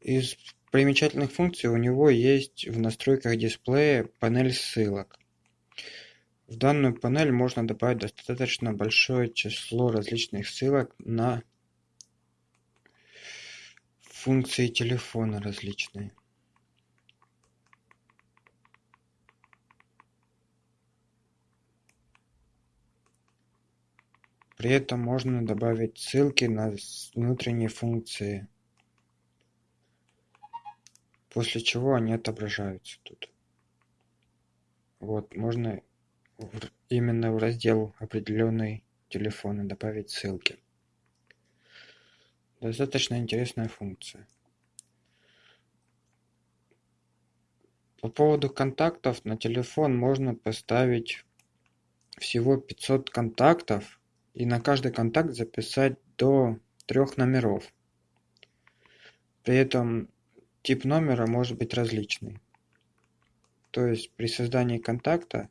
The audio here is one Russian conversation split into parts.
Из примечательных функций у него есть в настройках дисплея панель ссылок. В данную панель можно добавить достаточно большое число различных ссылок на функции телефона различные. При этом можно добавить ссылки на внутренние функции, после чего они отображаются тут. Вот, можно именно в раздел определенный телефона добавить ссылки. Достаточно интересная функция. По поводу контактов на телефон можно поставить всего 500 контактов и на каждый контакт записать до трех номеров. При этом тип номера может быть различный. То есть при создании контакта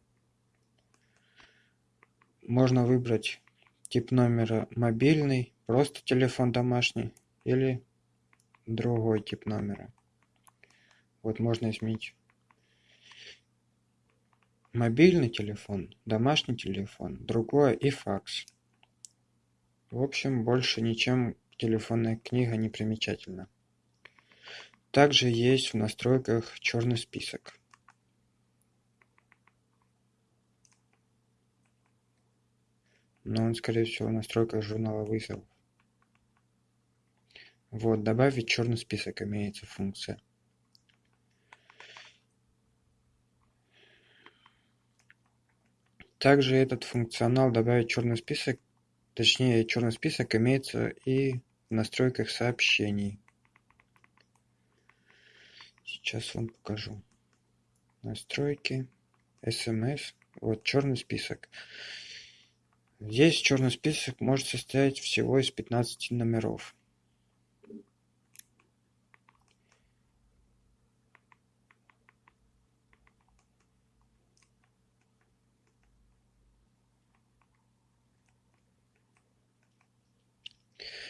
можно выбрать тип номера мобильный, просто телефон домашний или другой тип номера. Вот можно изменить мобильный телефон, домашний телефон, другое и факс. В общем, больше ничем телефонная книга не примечательна. Также есть в настройках черный список. но он скорее всего в настройках журнала вызовов вот добавить черный список имеется функция. Также этот функционал добавить черный список точнее черный список имеется и в настройках сообщений сейчас вам покажу настройки смс вот черный список Здесь черный список может состоять всего из пятнадцати номеров.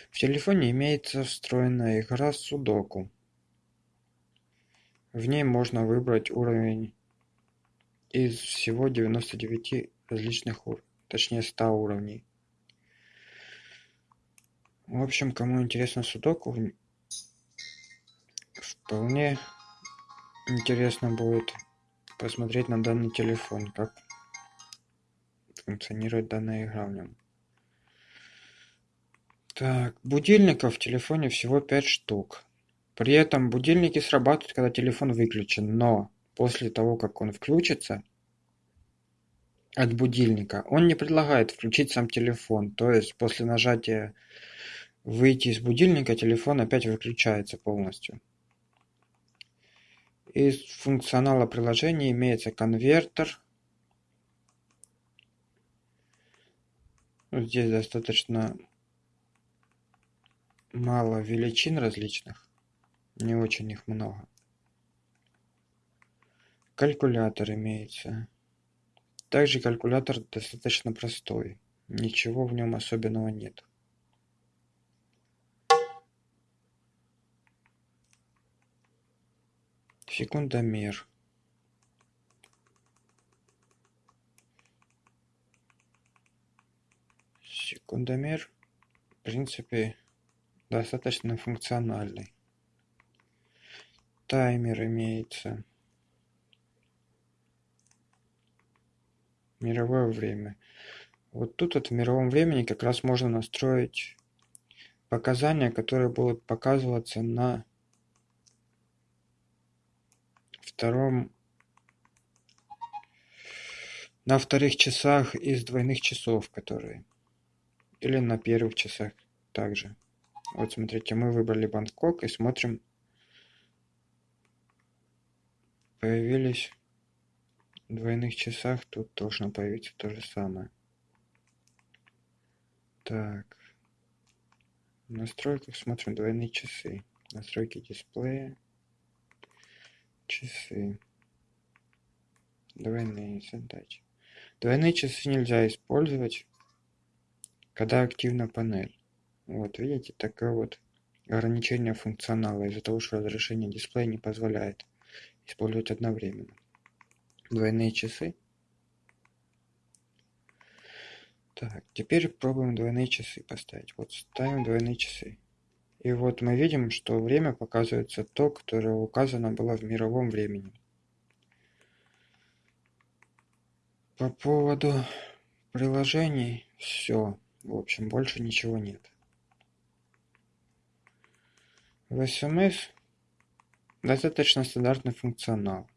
В телефоне имеется встроенная игра Судоку. В ней можно выбрать уровень из всего 99 различных уровней точнее 100 уровней. В общем, кому интересно судоку, вполне интересно будет посмотреть на данный телефон, как функционирует данная игра в нем. Так, будильников в телефоне всего 5 штук. При этом будильники срабатывают, когда телефон выключен, но после того, как он включится, от будильника. Он не предлагает включить сам телефон, то есть после нажатия выйти из будильника телефон опять выключается полностью. Из функционала приложения имеется конвертер. Здесь достаточно мало величин различных, не очень их много. Калькулятор имеется. Также калькулятор достаточно простой, ничего в нем особенного нет. Секундомер. Секундомер, в принципе, достаточно функциональный. Таймер имеется. мировое время. Вот тут вот в мировом времени как раз можно настроить показания, которые будут показываться на втором на вторых часах из двойных часов, которые или на первых часах также. Вот смотрите, мы выбрали Бангкок и смотрим появились двойных часах тут должно появиться то же самое. Так. В настройках смотрим двойные часы. Настройки дисплея. Часы. Двойные задачи. Двойные часы нельзя использовать, когда активна панель. Вот видите, такой вот ограничение функционала из-за того, что разрешение дисплея не позволяет использовать одновременно. Двойные часы. Так, теперь пробуем двойные часы поставить. Вот ставим двойные часы. И вот мы видим, что время показывается то, которое указано было в мировом времени. По поводу приложений все. В общем, больше ничего нет. В SMS достаточно стандартный функционал.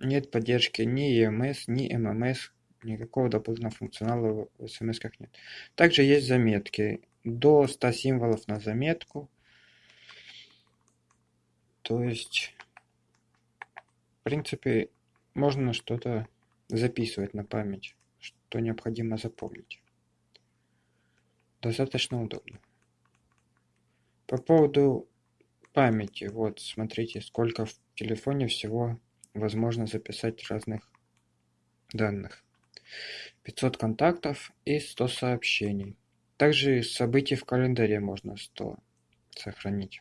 Нет поддержки ни EMS, ни MMS, никакого дополнительного функционала в SMS нет. Также есть заметки. До 100 символов на заметку. То есть, в принципе, можно что-то записывать на память, что необходимо запомнить. Достаточно удобно. По поводу памяти, вот смотрите, сколько в телефоне всего возможно записать разных данных. 500 контактов и 100 сообщений. Также событий в календаре можно 100 сохранить.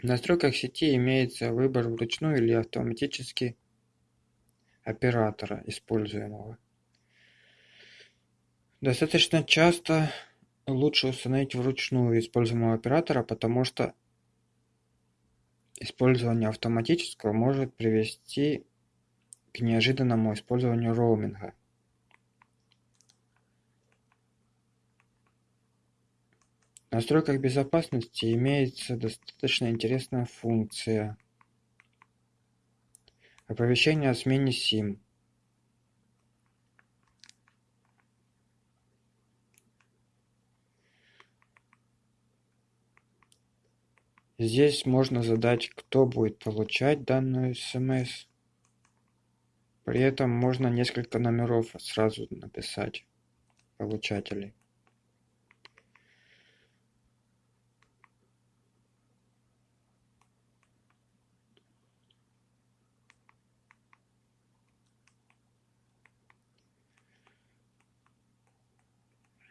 В настройках сети имеется выбор вручную или автоматически оператора используемого. Достаточно часто лучше установить вручную используемого оператора, потому что использование автоматического может привести к неожиданному использованию роуминга. В настройках безопасности имеется достаточно интересная функция оповещение о смене сим Здесь можно задать, кто будет получать данную смс. При этом можно несколько номеров сразу написать получателей.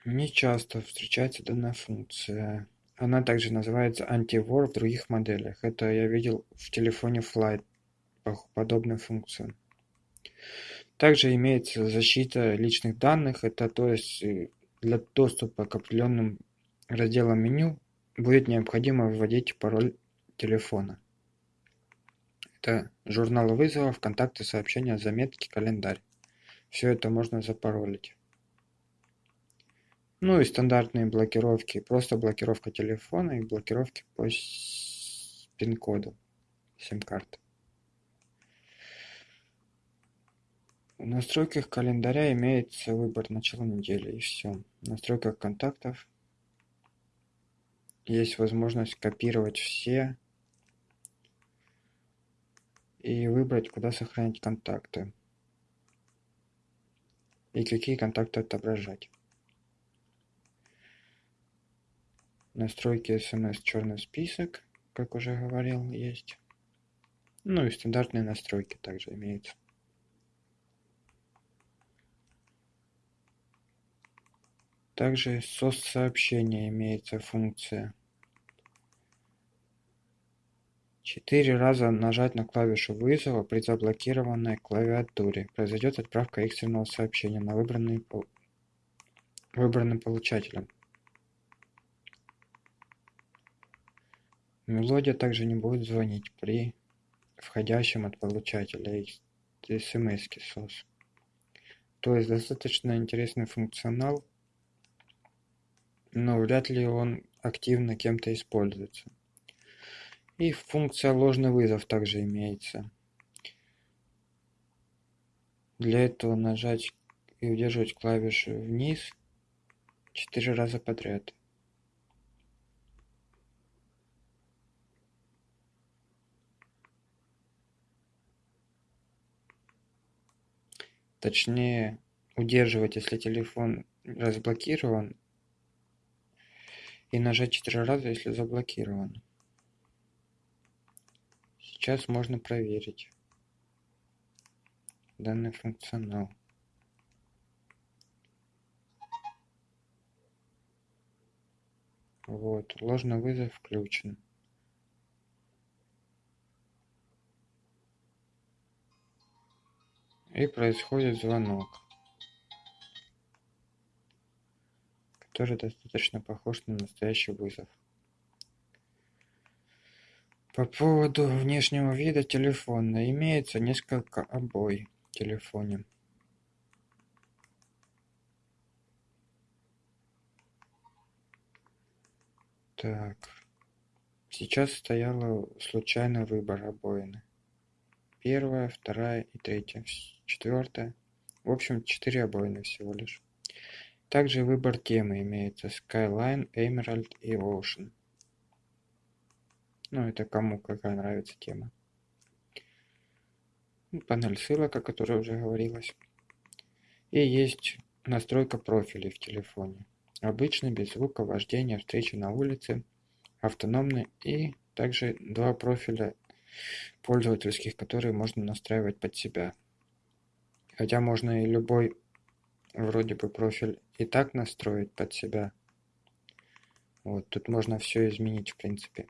Не часто встречается данная функция. Она также называется антивор в других моделях. Это я видел в телефоне Flight подобную функцию. Также имеется защита личных данных. Это то есть э, для доступа к определенным разделам меню будет необходимо вводить пароль телефона. Это журнал вызовов, контакты, сообщения, заметки, календарь. Все это можно запаролить. Ну и стандартные блокировки, просто блокировка телефона и блокировки по пин-коду сим-карты. В настройках календаря имеется выбор начала недели и все. В настройках контактов есть возможность копировать все и выбрать, куда сохранить контакты и какие контакты отображать. Настройки смс черный список, как уже говорил, есть. Ну и стандартные настройки также имеются. Также SOS сообщения имеется функция. Четыре раза нажать на клавишу вызова при заблокированной клавиатуре. Произойдет отправка экстренного сообщения на выбранный, выбранным получателем. Мелодия также не будет звонить при входящем от получателя смс-ки SOS. То есть достаточно интересный функционал, но вряд ли он активно кем-то используется. И функция ложный вызов также имеется. Для этого нажать и удерживать клавишу вниз четыре раза подряд. Точнее удерживать если телефон разблокирован и нажать четыре раза если заблокирован сейчас можно проверить данный функционал. Вот, ложный вызов включен. И происходит звонок, который достаточно похож на настоящий вызов. По поводу внешнего вида телефона. Имеется несколько обой в телефоне. Так. Сейчас стояла случайный выбор обоины. Первая, вторая и третья. Четвертая. В общем, четыре обоины всего лишь. Также выбор темы имеется Skyline, Emerald и Ocean. Ну, это кому какая нравится тема. Панель ссылок, о которой уже говорилось. И есть настройка профилей в телефоне. Обычный, без звука, вождения, встречи на улице, автономный и также два профиля пользовательских, которые можно настраивать под себя. Хотя можно и любой вроде бы профиль и так настроить под себя. Вот, тут можно все изменить в принципе.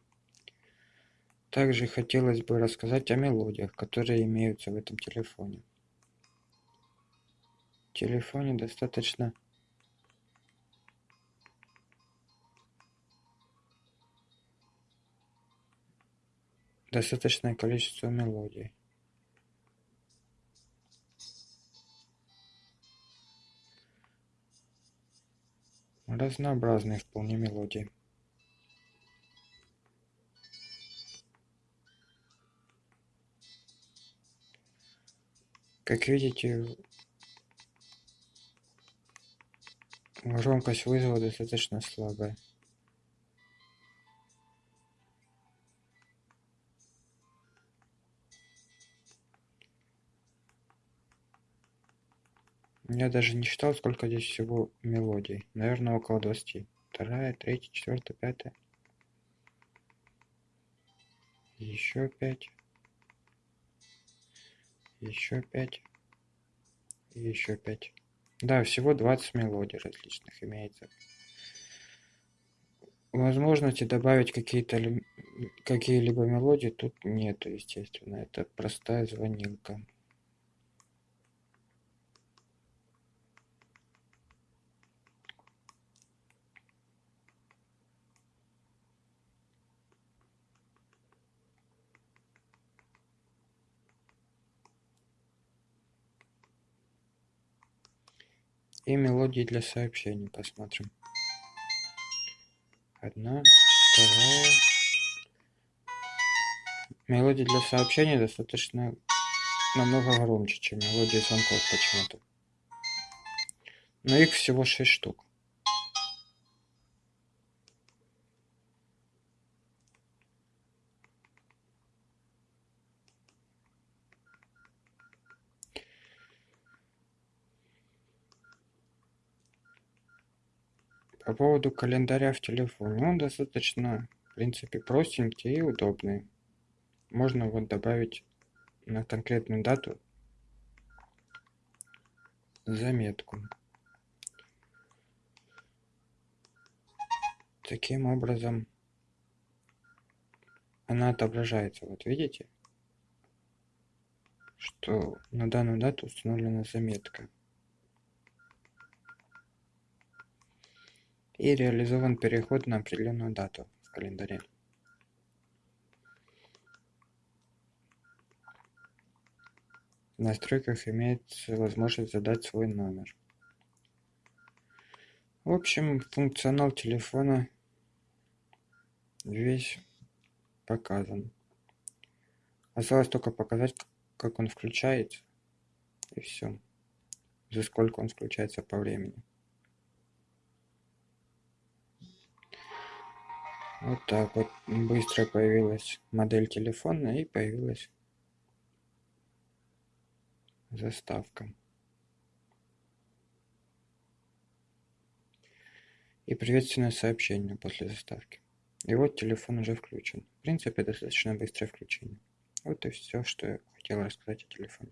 Также хотелось бы рассказать о мелодиях, которые имеются в этом телефоне. В телефоне достаточно достаточное количество мелодий. Разнообразные вполне мелодии. Как видите, громкость вызова достаточно слабая. Я даже не считал, сколько здесь всего мелодий. Наверное, около 20. Вторая, третья, четвертая, пятая. Еще пять еще пять еще пять да всего 20 мелодий различных имеется возможности добавить какие-то какие-либо мелодии тут нету естественно это простая звонилка и мелодии для сообщений посмотрим. Одна вторая. Мелодии для сообщений достаточно намного громче чем мелодии звонков почему-то. Но их всего шесть штук По поводу календаря в телефоне, он достаточно, в принципе, простенький и удобный. Можно вот добавить на конкретную дату заметку. Таким образом, она отображается. Вот видите, что на данную дату установлена заметка. И реализован переход на определенную дату в календаре. В настройках имеется возможность задать свой номер. В общем, функционал телефона весь показан. Осталось только показать, как он включается. И все. За сколько он включается по времени. Вот так вот быстро появилась модель телефона и появилась заставка. И приветственное сообщение после заставки. И вот телефон уже включен. В принципе, достаточно быстрое включение. Вот и все, что я хотел рассказать о телефоне.